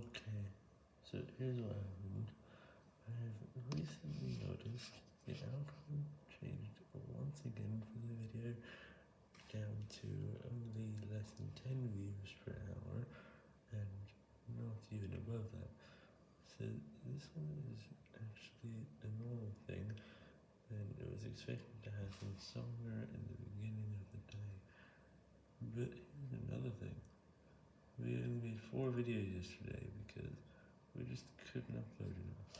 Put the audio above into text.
Okay, so here's what happened. I've recently noticed the output changed once again for the video down to only less than 10 views per hour and not even above that. So this one is actually a normal thing and it was expected to happen somewhere in the beginning of the day. But here's another thing. We only made four videos yesterday because we just couldn't upload enough.